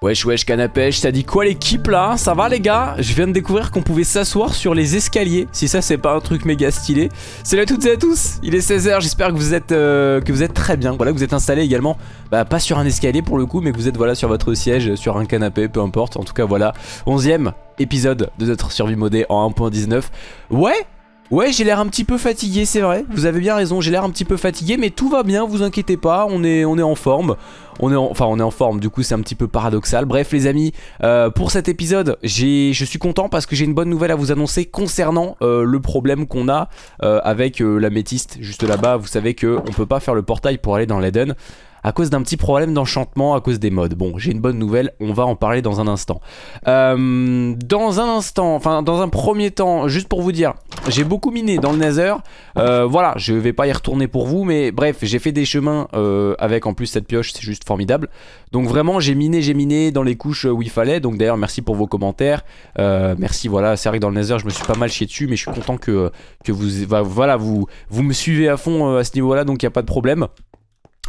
Wesh wesh canapèche, ça dit quoi l'équipe là? Ça va les gars? Je viens de découvrir qu'on pouvait s'asseoir sur les escaliers, si ça c'est pas un truc méga stylé. Salut à toutes et à tous, il est 16h, j'espère que vous êtes que vous êtes très bien. Voilà, que vous êtes installés également, bah pas sur un escalier pour le coup, mais que vous êtes voilà sur votre siège, sur un canapé, peu importe. En tout cas voilà, 11ème épisode de notre survie modée en 1.19. Ouais Ouais j'ai l'air un petit peu fatigué c'est vrai. Vous avez bien raison j'ai l'air un petit peu fatigué Mais tout va bien vous inquiétez pas On est, on est en forme. On est Enfin on est en forme du coup c'est un petit peu paradoxal. Bref les amis euh, pour cet épisode Je suis content parce que j'ai une bonne nouvelle à vous annoncer Concernant euh, le problème qu'on a euh, Avec la métiste juste là-bas. Vous savez qu'on peut pas faire le portail pour aller dans l'Eden à cause d'un petit problème d'enchantement à cause des modes. Bon, j'ai une bonne nouvelle, on va en parler dans un instant. Euh, dans un instant, enfin dans un premier temps, juste pour vous dire, j'ai beaucoup miné dans le Nether. Euh, voilà, je vais pas y retourner pour vous, mais bref, j'ai fait des chemins euh, avec en plus cette pioche, c'est juste formidable. Donc vraiment, j'ai miné, j'ai miné dans les couches où il fallait. Donc d'ailleurs, merci pour vos commentaires. merci, voilà, c'est vrai que dans le Nether, je me suis pas mal chié dessus, mais je suis content que, que vous, voilà, vous, vous me suivez à fond à ce niveau-là, donc il n'y a pas de problème.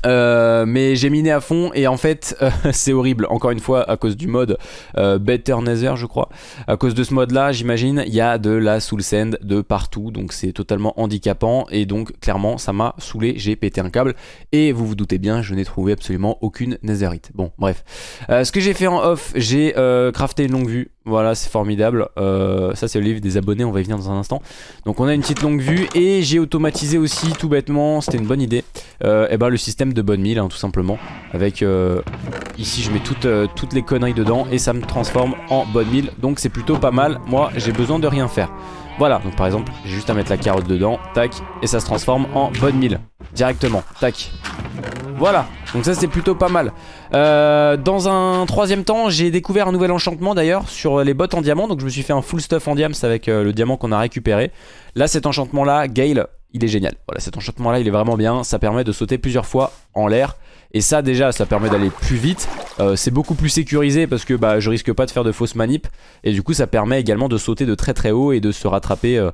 Euh, mais j'ai miné à fond et en fait euh, c'est horrible. Encore une fois à cause du mode euh, Better Nether je crois. À cause de ce mode là j'imagine il y a de la soul sand de partout. Donc c'est totalement handicapant et donc clairement ça m'a saoulé. J'ai pété un câble et vous vous doutez bien je n'ai trouvé absolument aucune netherite. Bon bref. Ce que j'ai fait en off j'ai crafté une longue vue voilà, c'est formidable. Euh, ça, c'est le livre des abonnés, on va y venir dans un instant. Donc, on a une petite longue vue et j'ai automatisé aussi, tout bêtement, c'était une bonne idée, euh, et ben, le système de bonne mille, hein, tout simplement. Avec, euh, ici, je mets toutes, toutes les conneries dedans et ça me transforme en bonne mille. Donc, c'est plutôt pas mal. Moi, j'ai besoin de rien faire. Voilà, donc par exemple, j'ai juste à mettre la carotte dedans, tac, et ça se transforme en bonne mille. Directement, tac. Voilà, donc ça c'est plutôt pas mal. Euh, dans un troisième temps, j'ai découvert un nouvel enchantement d'ailleurs sur les bottes en diamant. Donc je me suis fait un full stuff en diams avec euh, le diamant qu'on a récupéré. Là cet enchantement là, Gale, il est génial. Voilà, cet enchantement là il est vraiment bien. Ça permet de sauter plusieurs fois en l'air. Et ça déjà ça permet d'aller plus vite euh, C'est beaucoup plus sécurisé parce que bah, je risque pas de faire de fausses manip Et du coup ça permet également de sauter de très très haut Et de se rattraper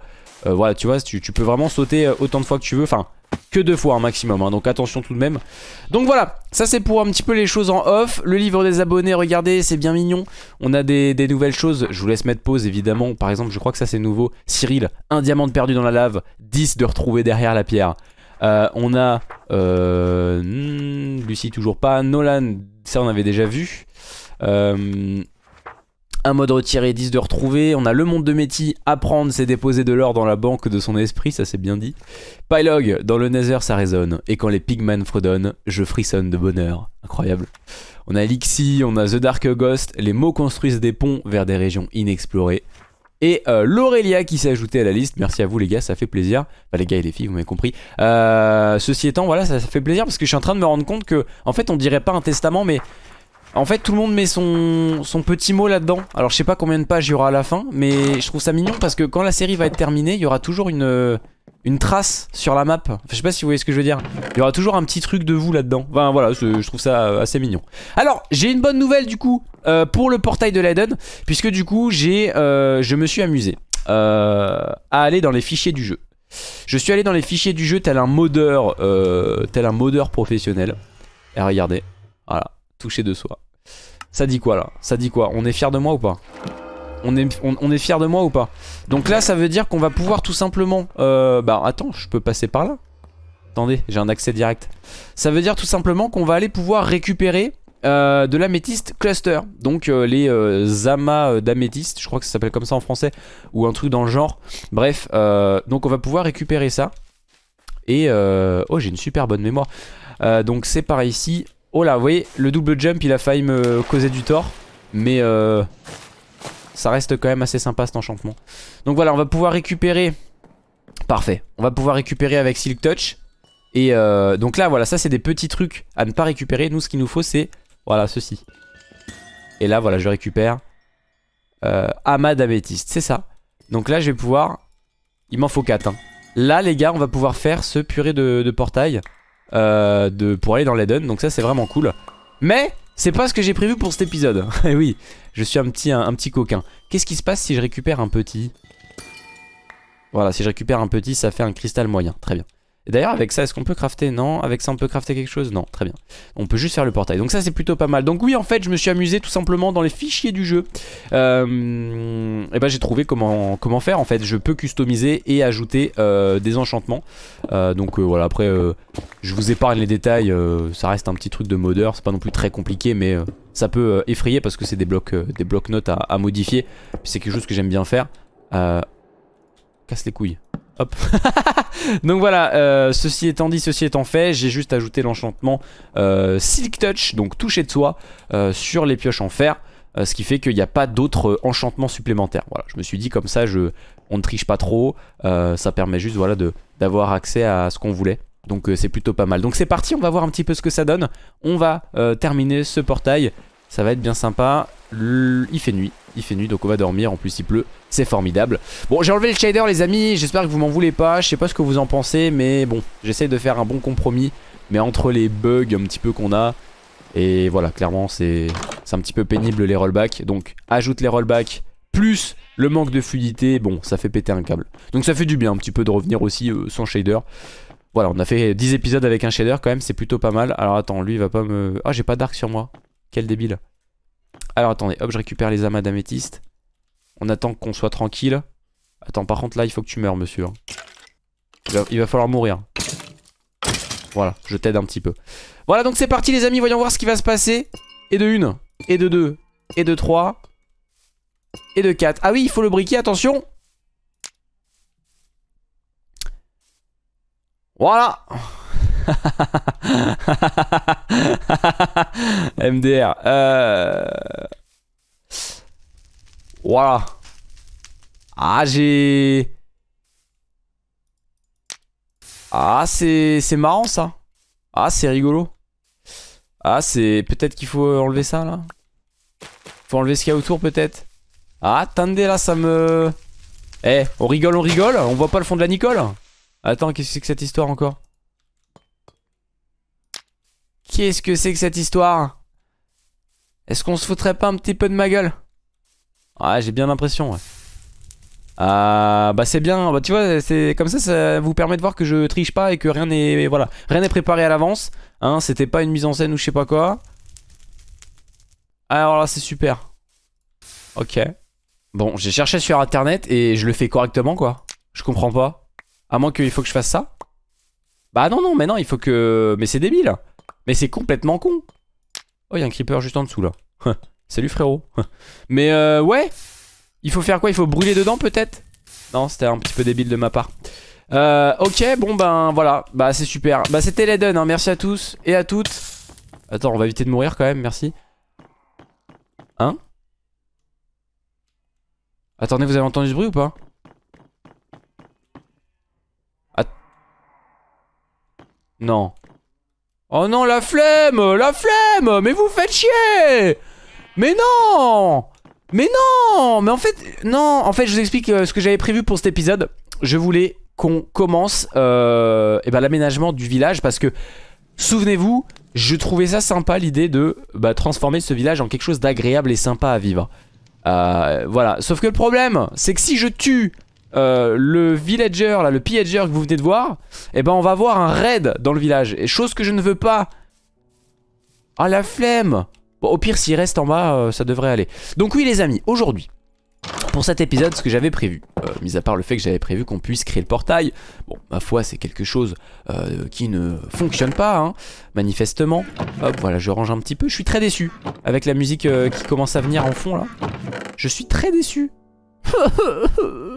Voilà tu vois tu, peux vraiment sauter autant de fois que tu veux Enfin que deux fois un maximum, hein, donc attention tout de même. Donc voilà, ça c'est pour un petit peu les choses en off. Le livre des abonnés, regardez, c'est bien mignon. On a des, nouvelles choses, je vous laisse mettre pause évidemment. Par exemple, je crois que ça c'est nouveau. Cyril, un diamant perdu dans la lave, 10 de retrouver derrière la pierre. Euh, on a euh, hmm, Lucie toujours pas, Nolan, ça on avait déjà vu. Euh, un mode retiré, 10 de retrouver. On a le monde de Métis, apprendre, c'est déposer de l'or dans la banque de son esprit, ça c'est bien dit. Pylog, dans le Nether ça résonne. Et quand les pigmen fredonnent, je frissonne de bonheur. Incroyable. On a Lixi, on a The Dark Ghost. Les mots construisent des ponts vers des régions inexplorées. Et euh, l'Aurélia qui s'est ajoutée à la liste. Merci à vous les gars, ça fait plaisir. Enfin les gars et les filles, vous m'avez compris. Euh, ceci étant, voilà, ça, ça fait plaisir parce que je suis en train de me rendre compte que, en fait, on dirait pas un testament, mais en fait tout le monde met son, son petit mot là-dedans Alors je sais pas combien de pages il y aura à la fin Mais je trouve ça mignon parce que quand la série va être terminée Il y aura toujours une, une trace sur la map. Je sais pas si vous voyez ce que je veux dire. Il y aura toujours un petit truc de vous là-dedans. Enfin voilà je trouve ça assez mignon. Alors j'ai une bonne nouvelle du coup euh, Pour le portail de l'Eden Puisque du coup j'ai, euh, je me suis amusé euh, À aller dans les fichiers du jeu. Je suis allé dans les fichiers du jeu tel un modeur un modeur professionnel. Et regardez. Voilà. Toucher de soi. Ça dit quoi là? Ça dit quoi? On est fier de moi ou pas? On est, on, fier de moi ou pas. Donc là ça veut dire qu'on va pouvoir tout simplement euh, Bah attends je peux passer par là. Attendez j'ai un accès direct. Ça veut dire tout simplement qu'on va aller pouvoir récupérer euh, de l'améthyste cluster. Donc euh, les amas d'améthyste Je crois que ça s'appelle comme ça en français Ou un truc dans le genre. Bref donc on va pouvoir récupérer ça. Et oh j'ai une super bonne mémoire. Donc c'est par ici. Oh là, vous voyez, le double jump, il a failli me causer du tort. Mais ça reste quand même assez sympa cet enchantement. Donc voilà, on va pouvoir récupérer... Parfait. On va pouvoir récupérer avec Silk Touch. Et euh, donc là, voilà, ça c'est des petits trucs à ne pas récupérer. Nous, ce qu'il nous faut, c'est... Voilà, ceci. Et là, voilà, je récupère... Euh, c'est ça. Donc là, je vais pouvoir... Il m'en faut 4. Hein. Là, les gars, on va pouvoir faire ce purée de, portail. Euh, pour aller dans l'Eden. Donc ça c'est vraiment cool. Mais c'est pas ce que j'ai prévu pour cet épisode. Eh oui, je suis un petit, un, petit coquin. Qu'est-ce qui se passe si je récupère un petit? Voilà, si je récupère un petit, ça fait un cristal moyen. Très bien. Et d'ailleurs avec ça est-ce qu'on peut crafter? Non, avec ça on peut crafter quelque chose? Non, très bien. On peut juste faire le portail. Donc ça c'est plutôt pas mal. Donc oui en fait je me suis amusé tout simplement dans les fichiers du jeu. Euh, et ben j'ai trouvé comment, faire en fait. Je peux customiser et ajouter euh, des enchantements. Euh, donc voilà après je vous épargne les détails. ça reste un petit truc de modeur. C'est pas non plus très compliqué mais ça peut effrayer parce que c'est des blocs des blocs notes à, à modifier. C'est quelque chose que j'aime bien faire. casse les couilles. Donc voilà, euh, ceci étant dit, ceci étant fait, j'ai juste ajouté l'enchantement euh, Silk Touch, donc toucher de soie, euh, sur les pioches en fer. ce qui fait qu'il n'y a pas d'autres enchantements supplémentaires. Voilà, je me suis dit comme ça, on ne triche pas trop. ça permet juste voilà, d'avoir accès à ce qu'on voulait. Donc c'est plutôt pas mal. Donc c'est parti, on va voir un petit peu ce que ça donne. On va terminer ce portail. Ça va être bien sympa. Il fait nuit il fait nuit donc on va dormir, en plus il pleut, c'est formidable. Bon j'ai enlevé le shader les amis, j'espère que vous m'en voulez pas, je sais pas ce que vous en pensez mais bon j'essaye de faire un bon compromis mais entre les bugs un petit peu qu'on a et voilà clairement c'est un petit peu pénible les rollbacks donc ajoute les rollbacks plus le manque de fluidité, bon ça fait péter un câble. Donc ça fait du bien un petit peu de revenir aussi euh, sans shader. Voilà on a fait 10 épisodes avec un shader quand même c'est plutôt pas mal. Alors attends lui il va pas me... Ah j'ai pas d'arc sur moi, quel débile. Alors attendez, hop, je récupère les amas d'améthyste. On attend qu'on soit tranquille. Attends, par contre là, il faut que tu meurs, monsieur. Il va, falloir mourir. Voilà, je t'aide un petit peu. Voilà, donc c'est parti les amis, voyons voir ce qui va se passer. Et de 1, et de 2, et de 3, et de 4. Ah oui, il faut le briquet, attention Voilà MDR. Euh... Voilà. Ah, j'ai... Ah, c'est marrant ça. Ah, c'est rigolo. Ah, c'est... Peut-être qu'il faut enlever ça là. Faut enlever ce qu'il y a autour peut-être. Ah, attendez là, ça me... Eh, on rigole, on rigole. On voit pas le fond de la Nicole. Attends, qu'est-ce que c'est que cette histoire encore? Qu'est-ce que c'est que cette histoire? Est-ce qu'on se foutrait pas un petit peu de ma gueule? Ouais, j'ai bien l'impression, ouais. Ah, bah c'est bien, bah tu vois, c'est comme ça, ça vous permet de voir que je triche pas et que rien n'est voilà, rien n'est préparé à l'avance. Hein, c'était pas une mise en scène ou je sais pas quoi. Alors là, c'est super. Ok. Bon, j'ai cherché sur internet et je le fais correctement quoi. Je comprends pas. À moins qu'il faut que je fasse ça. Bah non, non, mais non, il faut que... Mais c'est débile. Mais c'est complètement con. Oh, il y a un creeper juste en dessous là. Salut frérot. Mais euh, ouais. Il faut faire quoi? Il faut brûler dedans peut-être? Non, c'était un petit peu débile de ma part. Euh, ok, bon ben voilà. Bah c'est super. Bah c'était l'Eden, hein. merci à tous et à toutes. Attends, on va éviter de mourir quand même, merci. Hein? Attendez, vous avez entendu ce bruit ou pas? Non. Oh non, la flemme La flemme Mais vous faites chier Mais non Mais non Mais en fait, non En fait, je vous explique euh, ce que j'avais prévu pour cet épisode. Je voulais qu'on commence euh, eh ben, l'aménagement du village parce que, souvenez-vous, je trouvais ça sympa l'idée de bah, transformer ce village en quelque chose d'agréable et sympa à vivre. Euh, voilà, sauf que le problème, c'est que si je tue euh, le villager, là, le pillager que vous venez de voir, eh ben on va voir un raid dans le village. Et chose que je ne veux pas. Ah la flemme Bon au pire s'il reste en bas, euh, ça devrait aller. Donc oui les amis, aujourd'hui, pour cet épisode, ce que j'avais prévu, euh, mis à part le fait que j'avais prévu qu'on puisse créer le portail, bon, ma foi, c'est quelque chose qui ne fonctionne pas, hein, manifestement. Hop, voilà, je range un petit peu. Je suis très déçu avec la musique qui commence à venir en fond, là. Je suis très déçu.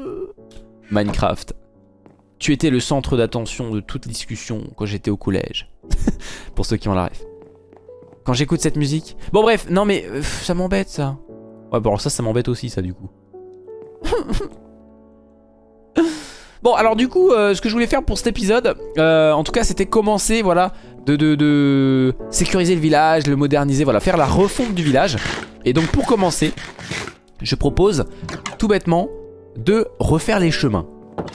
Minecraft. Tu étais le centre d'attention de toute discussion quand j'étais au collège. Pour ceux qui ont la ref. Quand j'écoute cette musique... Bon bref, non mais euh, ça m'embête ça. Ouais bon ça, ça m'embête aussi ça du coup. bon alors du coup, euh, ce que je voulais faire pour cet épisode, euh, en tout cas c'était commencer, voilà, de, de, de sécuriser le village, le moderniser, voilà, faire la refonte du village. Et donc pour commencer, je propose tout bêtement de refaire les chemins.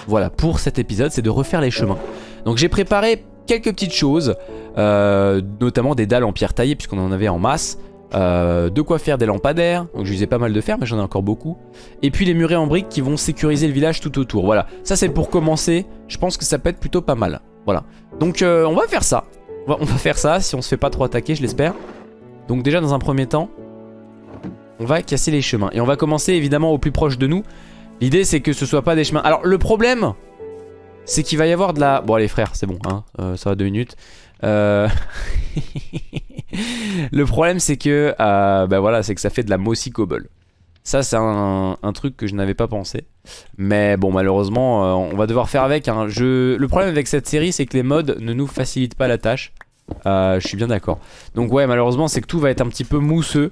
Voilà, pour cet épisode, c'est de refaire les chemins. Donc j'ai préparé quelques petites choses, euh, notamment des dalles en pierre taillée, puisqu'on en avait en masse. Euh, de quoi faire des lampadaires, donc je pas mal de fer mais j'en ai encore beaucoup. Et puis les murets en briques qui vont sécuriser le village tout autour. Voilà, ça c'est pour commencer, je pense que ça peut être plutôt pas mal. Voilà. Donc euh, on va faire ça. On va faire ça si on se fait pas trop attaquer, je l'espère. Donc déjà dans un premier temps, on va casser les chemins. Et on va commencer évidemment au plus proche de nous. L'idée c'est que ce soit pas des chemins. Alors le problème, c'est qu'il va y avoir de la... Bon allez frère, c'est bon, hein, euh, ça va deux minutes. Euh... le problème c'est que, euh, bah voilà, c'est que ça fait de la mossy cobble. Ça c'est un, truc que je n'avais pas pensé. Mais bon malheureusement, on va devoir faire avec. Hein. Je... Le problème avec cette série c'est que les mods ne nous facilitent pas la tâche. Je suis bien d'accord. Donc ouais malheureusement c'est que tout va être un petit peu mousseux.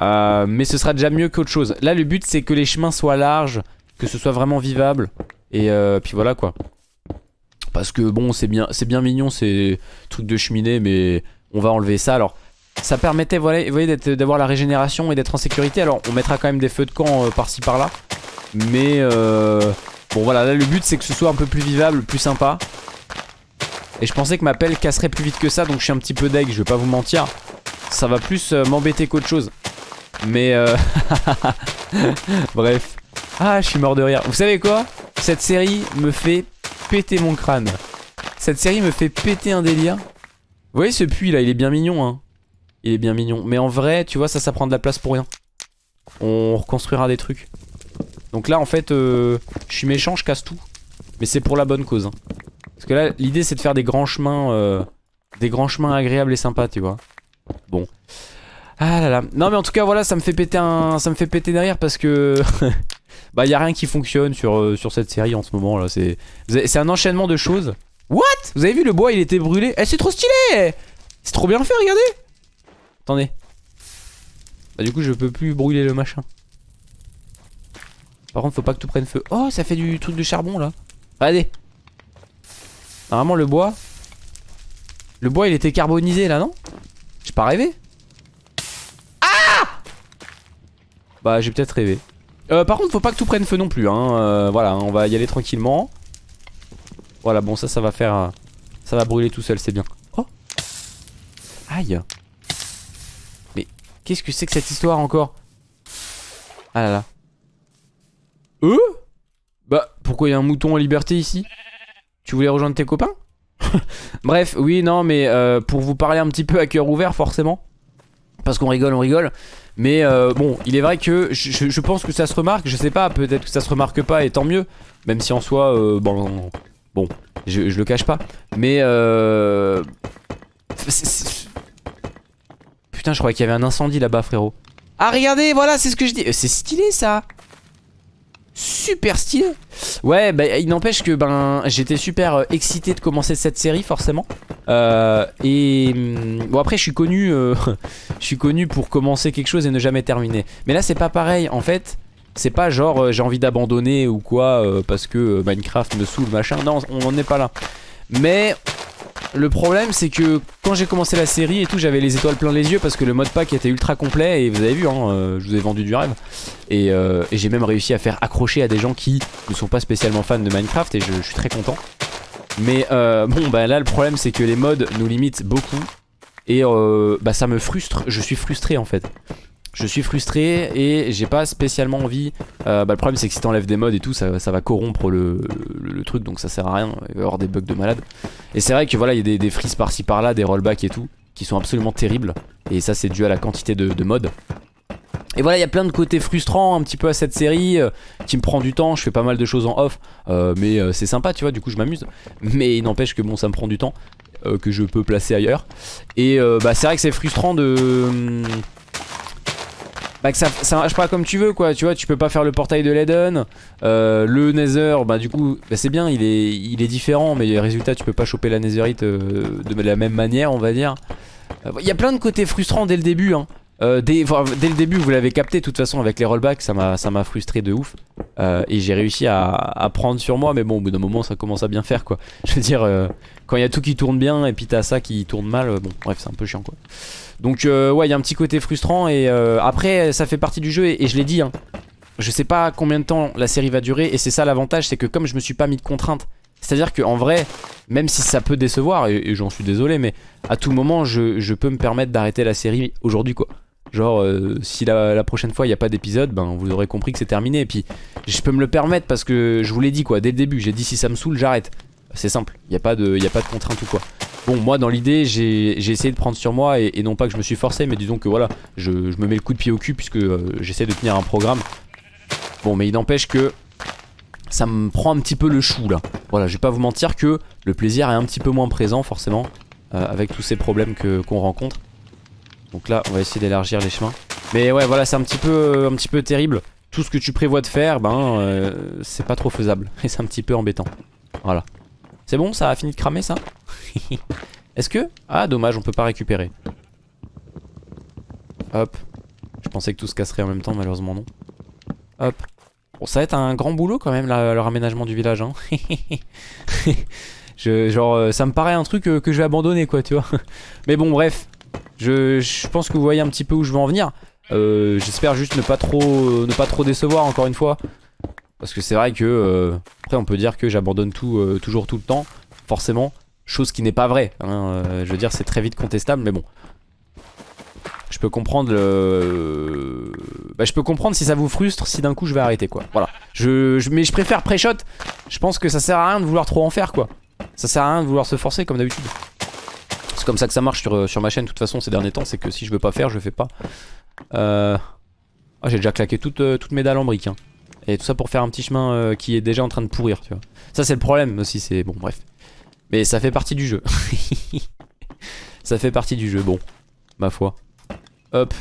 Euh, mais ce sera déjà mieux qu'autre chose. Là le but c'est que les chemins soient larges, que ce soit vraiment vivable. Et euh, puis voilà quoi. Parce que bon c'est bien, bien mignon ces trucs de cheminée mais on va enlever ça. Alors ça permettait vous voyez d'avoir la régénération et d'être en sécurité. Alors on mettra quand même des feux de camp euh, par-ci par-là. Mais bon voilà là le but c'est que ce soit un peu plus vivable, plus sympa. Et je pensais que ma pelle casserait plus vite que ça donc je suis un petit peu deg, je vais pas vous mentir. Ça va plus m'embêter qu'autre chose. Mais euh... bref. Ah je suis mort de rire. Vous savez quoi? Cette série me fait péter mon crâne. Cette série me fait péter un délire. Vous voyez ce puits là, il est bien mignon hein. Il est bien mignon. Mais en vrai, tu vois, ça, ça prend de la place pour rien. On reconstruira des trucs. Donc là, en fait, euh, je suis méchant, je casse tout. Mais c'est pour la bonne cause. Hein. Parce que là, l'idée, c'est de faire des grands chemins... Euh, des grands chemins agréables et sympas, tu vois. Bon. Ah là là. Non, mais en tout cas, voilà, ça me fait péter un... Ça me fait péter derrière parce que... bah, y a rien qui fonctionne sur, euh, sur cette série en ce moment, là. C'est c'est un enchaînement de choses. What? Vous avez vu, le bois, il était brûlé Eh, c'est trop stylé C'est trop bien fait, regardez Attendez. Bah du coup je peux plus brûler le machin. Par contre faut pas que tout prenne feu. Oh ça fait du truc de charbon là. Regardez. Normalement le bois. Le bois il était carbonisé là non? J'ai pas rêvé Ah Bah j'ai peut-être rêvé. Euh, par contre faut pas que tout prenne feu non plus hein. Euh, voilà on va y aller tranquillement. Voilà bon ça ça va faire... Ça va brûler tout seul c'est bien. Oh Aïe Qu'est-ce que c'est que cette histoire encore? Ah là là. Euh Bah, pourquoi il y a un mouton en liberté ici? Tu voulais rejoindre tes copains? Bref, oui, non, mais euh, pour vous parler un petit peu à cœur ouvert, forcément. Parce qu'on rigole, on rigole. Mais euh, bon, il est vrai que je, pense que ça se remarque. Je sais pas, peut-être que ça se remarque pas et tant mieux. Même si en soi, euh, bon, bon, je, je, le cache pas. Mais euh, Putain, je croyais qu'il y avait un incendie là-bas, frérot. Ah, regardez, voilà, c'est ce que je dis. Euh, c'est stylé, ça. Super stylé. Ouais, bah, il n'empêche que ben j'étais super euh, excité de commencer cette série, forcément. Euh, et hum, bon, après, je suis connu, euh, je suis connu pour commencer quelque chose et ne jamais terminer. Mais là, c'est pas pareil. En fait, c'est pas genre j'ai envie d'abandonner ou quoi parce que Minecraft me saoule, machin. Non, on n'en est pas là. Mais le problème c'est que quand j'ai commencé la série et tout j'avais les étoiles plein les yeux parce que le mode pack était ultra complet et vous avez vu hein, euh, je vous ai vendu du rêve. Et, euh, et j'ai même réussi à faire accrocher à des gens qui ne sont pas spécialement fans de Minecraft et je, suis très content. Mais euh, bon bah là le problème c'est que les mods nous limitent beaucoup et bah ça me frustre, je suis frustré en fait je suis frustré et j'ai pas spécialement envie euh, bah, Le problème c'est que si t'enlèves des modes et tout ça, va corrompre le, truc donc ça sert à rien Il y avoir des bugs de malade Et c'est vrai que voilà il y a des, des frises par-ci par-là Des rollbacks et tout qui sont absolument terribles Et ça c'est dû à la quantité de, modes et voilà, il y a plein de côtés frustrants un petit peu à cette série euh, qui me prend du temps. Je fais pas mal de choses en off, euh, mais c'est sympa, tu vois. Du coup, je m'amuse. Mais il n'empêche que bon, ça me prend du temps que je peux placer ailleurs. Et bah, c'est vrai que c'est frustrant de hum, bah que ça, ça marche pas comme tu veux quoi, tu vois, tu peux pas faire le portail de l'Eden, euh, le Nether, bah du coup, bah c'est bien, il est, il est différent, mais résultat tu peux pas choper la Netherite euh, de la même manière, on va dire. Euh, il y a plein de côtés frustrants dès le début, hein. Euh, dès, le début vous l'avez capté de toute façon avec les rollbacks ça m'a frustré de ouf. Euh, et j'ai réussi à, à, prendre sur moi mais bon au bout d'un moment ça commence à bien faire quoi. Je veux dire euh, quand il y a tout qui tourne bien et puis t'as ça qui tourne mal bon bref c'est un peu chiant quoi. Donc ouais il y a un petit côté frustrant et après ça fait partie du jeu et, je l'ai dit hein, je sais pas combien de temps la série va durer et c'est ça l'avantage c'est que comme je me suis pas mis de contraintes c'est à dire qu'en vrai même si ça peut décevoir et, et j'en suis désolé mais à tout moment je, je peux me permettre d'arrêter la série aujourd'hui quoi Genre euh, si la, prochaine fois il n'y a pas d'épisode Ben vous aurez compris que c'est terminé Et puis je peux me le permettre parce que je vous l'ai dit quoi Dès le début j'ai dit si ça me saoule j'arrête C'est simple, il n'y a, pas de, y a pas de contrainte ou quoi. Bon, moi dans l'idée, j'ai essayé de prendre sur moi et, non pas que je me suis forcé, mais disons que voilà, je, me mets le coup de pied au cul puisque euh, j'essaie de tenir un programme. Bon, mais il n'empêche que ça me prend un petit peu le chou là. Voilà, je vais pas vous mentir que le plaisir est un petit peu moins présent forcément euh, avec tous ces problèmes qu'on rencontre. Donc là, on va essayer d'élargir les chemins. Mais ouais, voilà, c'est un petit peu, un petit peu terrible. Tout ce que tu prévois de faire, ben, euh, c'est pas trop faisable et c'est un petit peu embêtant. Voilà. C'est bon, ça a fini de cramer ça? Est-ce que... Ah, dommage, on peut pas récupérer. Hop. Je pensais que tout se casserait en même temps, malheureusement non. Hop. Bon, ça va être un grand boulot quand même, le raménagement du village. Hein. je, genre, euh, ça me paraît un truc euh, que je vais abandonner, quoi, tu vois. Mais bon, bref. Je, pense que vous voyez un petit peu où je veux en venir. Euh, J'espère juste ne pas, trop, ne pas trop décevoir, encore une fois. Parce que c'est vrai que... après, on peut dire que j'abandonne tout, toujours tout le temps, forcément. Chose qui n'est pas vraie. Hein, euh, je veux dire, c'est très vite contestable, mais bon. Je peux comprendre le... Bah, je peux comprendre si ça vous frustre, si d'un coup je vais arrêter, quoi. Voilà. Mais je préfère pré-shot. Je pense que ça sert à rien de vouloir trop en faire, quoi. Ça sert à rien de vouloir se forcer, comme d'habitude. C'est comme ça que ça marche sur, sur ma chaîne, de toute façon, ces derniers temps. C'est que si je veux pas faire, je fais pas. Euh... Ah, j'ai déjà claqué toutes, euh, mes dalles en briques. Hein. Et tout ça pour faire un petit chemin euh, qui est déjà en train de pourrir, tu vois. Ça, c'est le problème aussi, c'est... Bon, bref. Mais ça fait partie du jeu. ça fait partie du jeu, bon. Ma foi. Hop.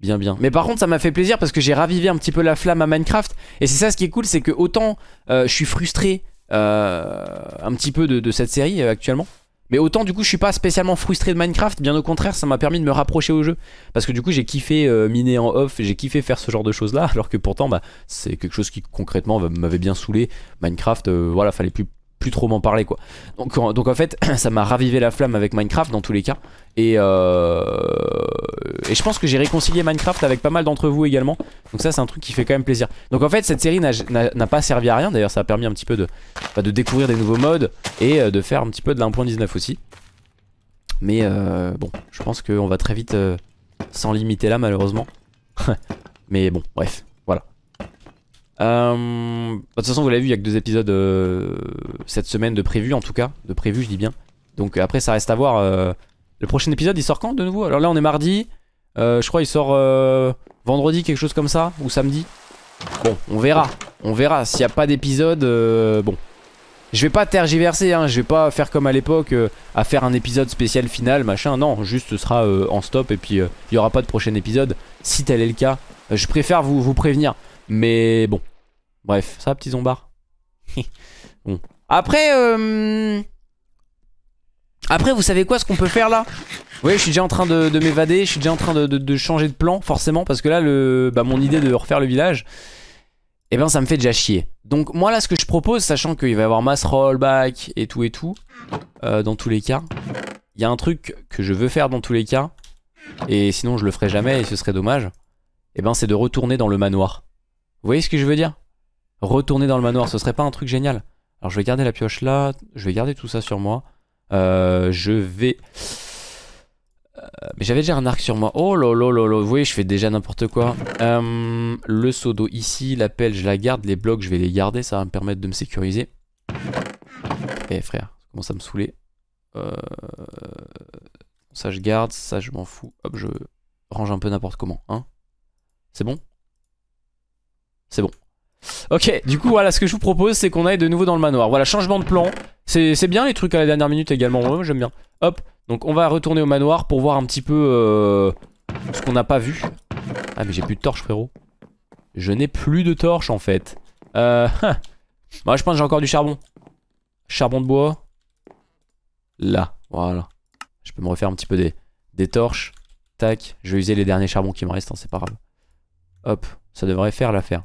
Bien bien. Mais par contre ça m'a fait plaisir parce que j'ai ravivé un petit peu la flamme à Minecraft. Et c'est ça ce qui est cool, c'est que autant euh, je suis frustré euh, un petit peu de, cette série euh, actuellement. Mais autant du coup je suis pas spécialement frustré de Minecraft, bien au contraire ça m'a permis de me rapprocher au jeu. Parce que du coup j'ai kiffé miner en off, j'ai kiffé faire ce genre de choses là, alors que pourtant bah, c'est quelque chose qui concrètement m'avait bien saoulé. Minecraft, voilà, fallait plus plus trop m'en parler quoi. Donc, en fait ça m'a ravivé la flamme avec Minecraft dans tous les cas. Et, euh, et je pense que j'ai réconcilié Minecraft avec pas mal d'entre vous également. Donc ça c'est un truc qui fait quand même plaisir. Donc en fait cette série n'a pas servi à rien. D'ailleurs ça a permis un petit peu de, bah, de découvrir des nouveaux modes et euh, de faire un petit peu de l'1.19 aussi. Mais euh, bon je pense qu'on va très vite s'en limiter là malheureusement. Mais bon bref. Euh, de toute façon vous l'avez vu il y a que deux épisodes euh, cette semaine de prévu en tout cas. De prévu je dis bien. Donc après ça reste à voir euh, Le prochain épisode il sort quand de nouveau? Alors là on est mardi. Je crois il sort vendredi quelque chose comme ça Ou samedi. Bon on verra. On verra s'il n'y a pas d'épisode Bon. Je vais pas tergiverser, hein, je vais pas faire comme à l'époque à faire un épisode spécial final, machin. Non, juste ce sera en stop et puis il y aura pas de prochain épisode. Si tel est le cas, je préfère vous, vous prévenir. Mais bon, Bref, ça, petit zombard. bon. Après, euh... Après, vous savez quoi, ce qu'on peut faire là? Oui, je suis déjà en train de, m'évader, je suis déjà en train de, changer de plan, forcément, parce que là, le, bah, mon idée de refaire le village, eh ben, ça me fait déjà chier. Donc, moi, là, ce que je propose, sachant qu'il va y avoir mass rollback et tout et tout, euh, dans tous les cas, il y a un truc que je veux faire dans tous les cas, et sinon, je le ferai jamais, et ce serait dommage, eh ben, c'est de retourner dans le manoir. Vous voyez ce que je veux dire? Retourner dans le manoir, ce serait pas un truc génial Alors je vais garder la pioche là, je vais garder tout ça sur moi. Euh, je vais... Euh, mais j'avais déjà un arc sur moi. Oh là là vous voyez, je fais déjà n'importe quoi. Euh, le seau d'eau ici, la pelle, je la garde. Les blocs, je vais les garder, ça va me permettre de me sécuriser. Eh frère, ça commence à me saouler. Ça je garde, ça je m'en fous. Hop, je range un peu n'importe comment. Hein C'est bon? C'est bon. Ok, du coup, voilà, ce que je vous propose, c'est qu'on aille de nouveau dans le manoir. Voilà, changement de plan. C'est bien les trucs à la dernière minute également. Moi, j'aime bien. Hop, donc on va retourner au manoir pour voir un petit peu euh, ce qu'on n'a pas vu. Ah, mais j'ai plus de torche, frérot. Je n'ai plus de torche, en fait. Euh, Moi, je pense que j'ai encore du charbon. Charbon de bois. Là, voilà. Je peux me refaire un petit peu des, des torches. Tac, je vais user les derniers charbons qui me restent, hein, c'est pas grave. Hop, ça devrait faire l'affaire.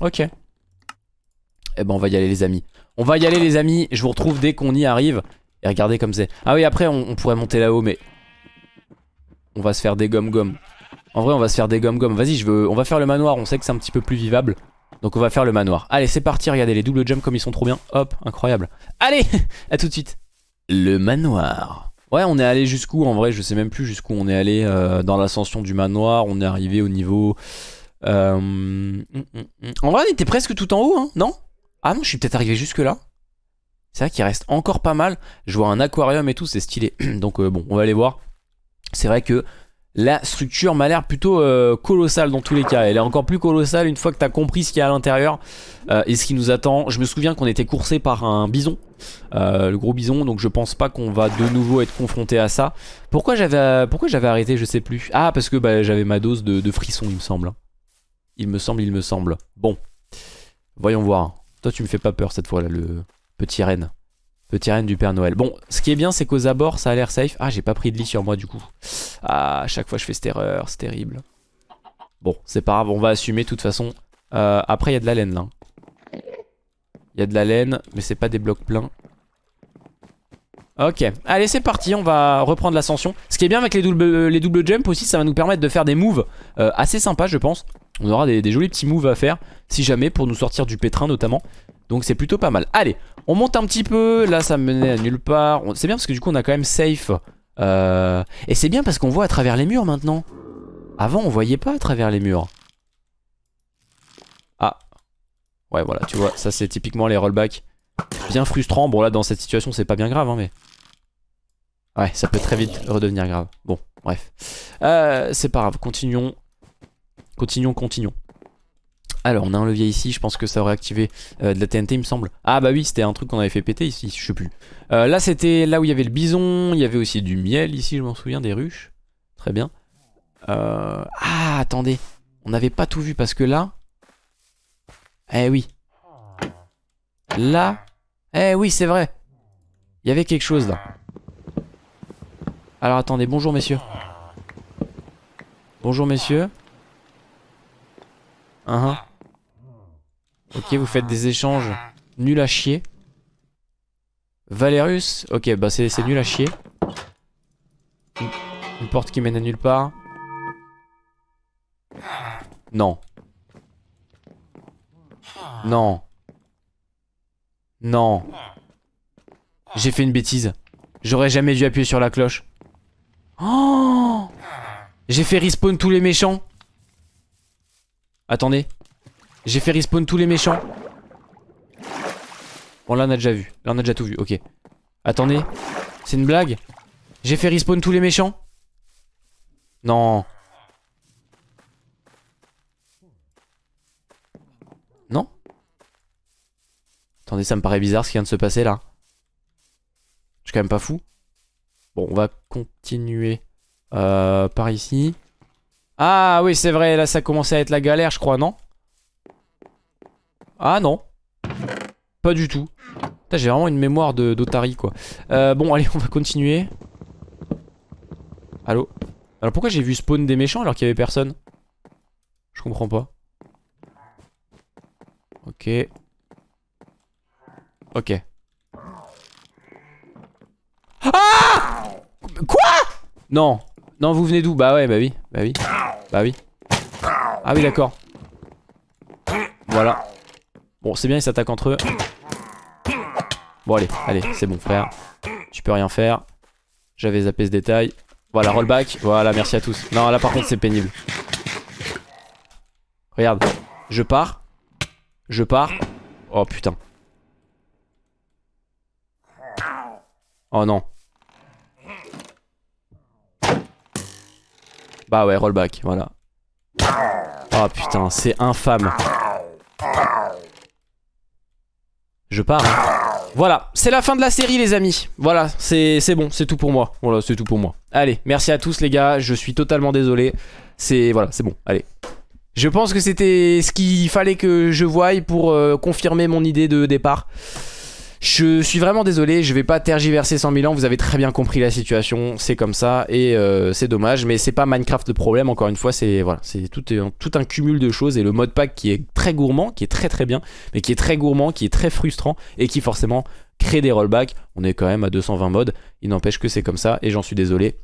Ok. Eh ben on va y aller les amis. On va y aller les amis, je vous retrouve dès qu'on y arrive. Et regardez comme c'est. Ah oui après on, pourrait monter là-haut mais... On va se faire des gomme-gomme. En vrai on va se faire des gomme-gomme. Vas-y je veux... on va faire le manoir, on sait que c'est un petit peu plus vivable. Donc on va faire le manoir. Allez c'est parti, regardez les double jumps comme ils sont trop bien. Hop, incroyable. Allez, à tout de suite. Le manoir. Ouais on est allé jusqu'où en vrai? Je sais même plus jusqu'où on est allé euh, dans l'ascension du manoir. On est arrivé au niveau... Euh, hum, hum, hum. En vrai, on était presque tout en haut, hein, non? Ah non, je suis peut-être arrivé jusque là. C'est vrai qu'il reste encore pas mal. Je vois un aquarium et tout, c'est stylé. Donc bon, on va aller voir. C'est vrai que la structure m'a l'air plutôt euh, colossale dans tous les cas. Elle est encore plus colossale une fois que tu as compris ce qu'il y a à l'intérieur euh, et ce qui nous attend. Je me souviens qu'on était coursé par un bison, euh, le gros bison, donc je pense pas qu'on va de nouveau être confronté à ça. Pourquoi j'avais pourquoi j'avais arrêté, je sais plus. Ah, parce que bah, j'avais ma dose de, de frisson, il me semble. Il me semble, il me semble. Bon, voyons voir. Toi, tu me fais pas peur cette fois là, le petit renne. Petit reine du Père Noël. Bon, ce qui est bien, c'est qu'aux abords, ça a l'air safe. Ah, j'ai pas pris de lit sur moi, du coup. Ah, à chaque fois, je fais cette erreur. C'est terrible. Bon, c'est pas grave. On va assumer, de toute façon. Euh, après, il y a de la laine, là. Il y a de la laine, mais c'est pas des blocs pleins. Ok, allez c'est parti, on va reprendre l'ascension. Ce qui est bien avec les doubles, les jumps aussi, ça va nous permettre de faire des moves euh, assez sympas je pense. On aura des, jolis petits moves à faire, si jamais, pour nous sortir du pétrin notamment. Donc c'est plutôt pas mal. Allez, on monte un petit peu. Là, ça me menait à nulle part. C'est bien parce que du coup, on a quand même safe. Euh... Et c'est bien parce qu'on voit à travers les murs maintenant. Avant, on voyait pas à travers les murs. Ah. Ouais, voilà, tu vois, ça c'est typiquement les rollbacks. Bien frustrant. Bon, là, dans cette situation, c'est pas bien grave, hein, mais... Ouais, ça peut très vite redevenir grave. Bon, bref. Euh, c'est pas grave, continuons. Continuons, continuons. Alors on a un levier ici, je pense que ça aurait activé euh, de la TNT il me semble. Ah bah oui c'était un truc qu'on avait fait péter ici, je sais plus. Euh, là c'était là où il y avait le bison, il y avait aussi du miel ici je m'en souviens, des ruches. Très bien. Euh... Ah attendez, on n'avait pas tout vu parce que là... Eh oui. Là... Eh oui c'est vrai. Il y avait quelque chose là. Alors attendez, bonjour messieurs. Bonjour messieurs. Uh -huh. Ok, vous faites des échanges nuls à chier. Valerius, ok, bah c'est nul à chier. Une, porte qui mène à nulle part. Non. Non. Non. J'ai fait une bêtise. J'aurais jamais dû appuyer sur la cloche. Oh J'ai fait respawn tous les méchants. Attendez. J'ai fait respawn tous les méchants. Bon là on a déjà vu. Là on a déjà tout vu. Ok. Attendez. C'est une blague J'ai fait respawn tous les méchants Non. Non Attendez ça me paraît bizarre ce qui vient de se passer là. Je suis quand même pas fou. Bon on va continuer euh, par ici. Ah oui c'est vrai là ça commençait à être la galère je crois non? Ah non. Pas du tout. J'ai vraiment une mémoire d'Otari quoi. Euh, bon allez on va continuer. Allô? Alors pourquoi j'ai vu spawn des méchants alors qu'il y avait personne? Je comprends pas. Ok. Ok. Ah Quoi? Non. Non vous venez d'où? Bah ouais bah oui. Bah oui. Bah oui. Ah oui d'accord. Voilà. Bon, c'est bien, ils s'attaquent entre eux. Bon, allez, allez, c'est bon, frère. Tu peux rien faire. J'avais zappé ce détail. Voilà, rollback. Voilà, merci à tous. Non, là, par contre, c'est pénible. Regarde. Je pars. Je pars. Oh, putain. Oh, non. Bah ouais, rollback, voilà. Oh, putain, c'est infâme. Je pars. Hein. Voilà, c'est la fin de la série les amis. Voilà, c'est bon, c'est tout pour moi. Voilà, c'est tout pour moi. Allez, merci à tous les gars, je suis totalement désolé. C'est voilà, c'est bon, allez. Je pense que c'était ce qu'il fallait que je voie pour euh, confirmer mon idée de départ. Je suis vraiment désolé, je vais pas tergiverser 100 000 ans, vous avez très bien compris la situation, c'est comme ça et euh, c'est dommage, mais c'est pas Minecraft le problème, encore une fois, c'est voilà, c'est tout, tout, un cumul de choses et le mode pack qui est très gourmand, qui est très très bien, mais qui est très gourmand, qui est très frustrant et qui forcément crée des rollbacks. On est quand même à 220 modes, il n'empêche que c'est comme ça et j'en suis désolé.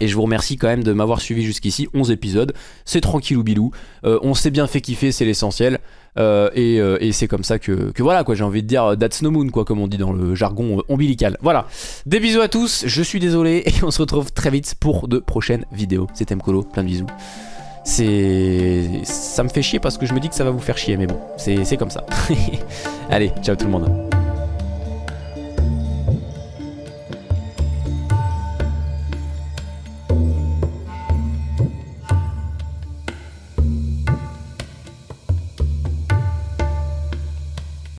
Et je vous remercie quand même de m'avoir suivi jusqu'ici, 11 épisodes, c'est tranquille ou bilou, euh, on s'est bien fait kiffer, c'est l'essentiel, euh, euh, et, c'est comme ça que, voilà quoi, j'ai envie de dire that's no moon quoi, comme on dit dans le jargon ombilical. Voilà, des bisous à tous, je suis désolé, et on se retrouve très vite pour de prochaines vidéos. C'était Mkolo, plein de bisous. C'est... ça me fait chier parce que je me dis que ça va vous faire chier, mais bon, c'est comme ça. Allez, ciao tout le monde.